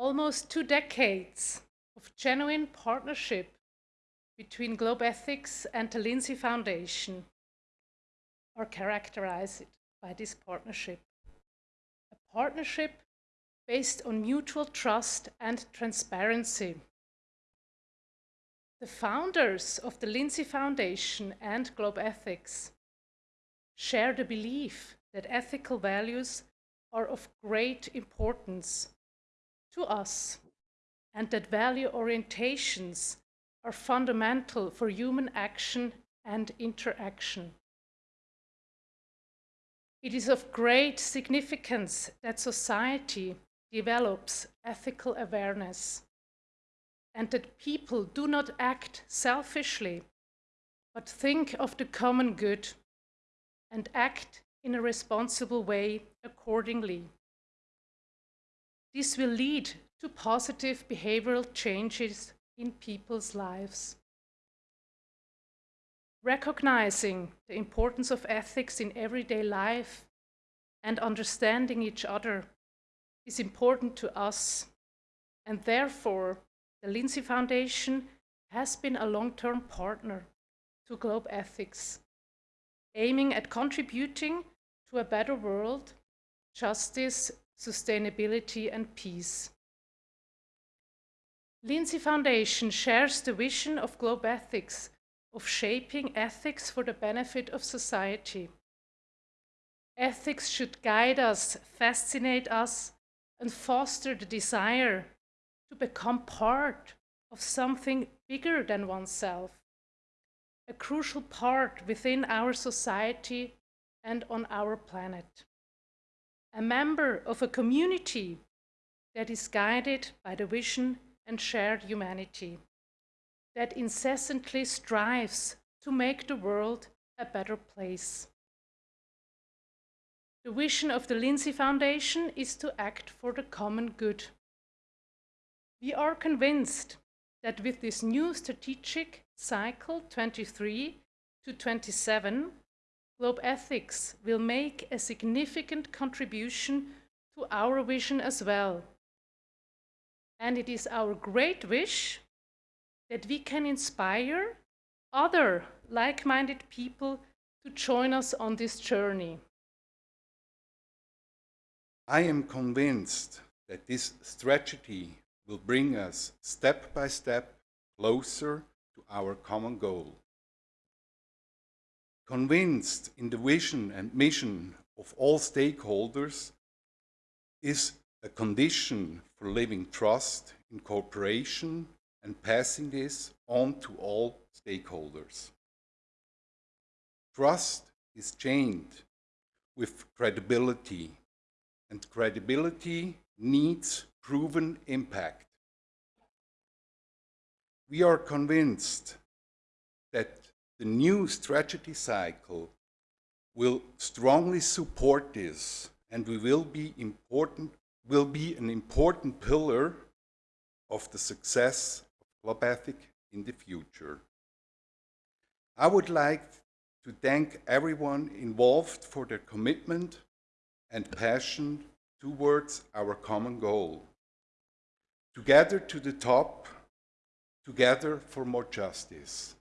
Almost two decades of genuine partnership between Globethics and the Linsi Foundation are characterized by this partnership. A partnership based on mutual trust and transparency. The founders of the Linsi Foundation and Globethics share the belief that ethical values are of great importance to us and that value orientations are fundamental for human action and interaction. It is of great significance that society develops ethical awareness and that people do not act selfishly, but think of the common good and act in a responsible way accordingly. This will lead to positive behavioral changes in people's lives. Recognizing the importance of ethics in everyday life and understanding each other is important to us, and therefore the Linsi Foundation has been a long-term partner to Globethics, aiming at contributing to a better world, justice, sustainability and peace. Linsi Foundation shares the vision of Globethics of shaping ethics for the benefit of society. Ethics should guide us, fascinate us, and foster the desire to become part of something bigger than oneself, a crucial part within our society and on our planet. A member of a community that is guided by the vision and shared humanity, that incessantly strives to make the world a better place. The vision of the Linsi Foundation is to act for the common good. We are convinced that with this new strategic cycle 23 to 27, Globethics will make a significant contribution to our vision as well. And it is our great wish that we can inspire other like-minded people to join us on this journey. I am convinced that this strategy will bring us step by step closer to our common goal. Convinced in the vision and mission of all stakeholders is a condition for living trust in cooperation and passing this on to all stakeholders. Trust is chained with credibility and credibility needs proven impact. We are convinced that the new strategy cycle will strongly support this and we will be important will be an important pillar of the success of Globe Ethic in the future. I would like to thank everyone involved for their commitment and passion towards our common goal. Together to the top, together for more justice.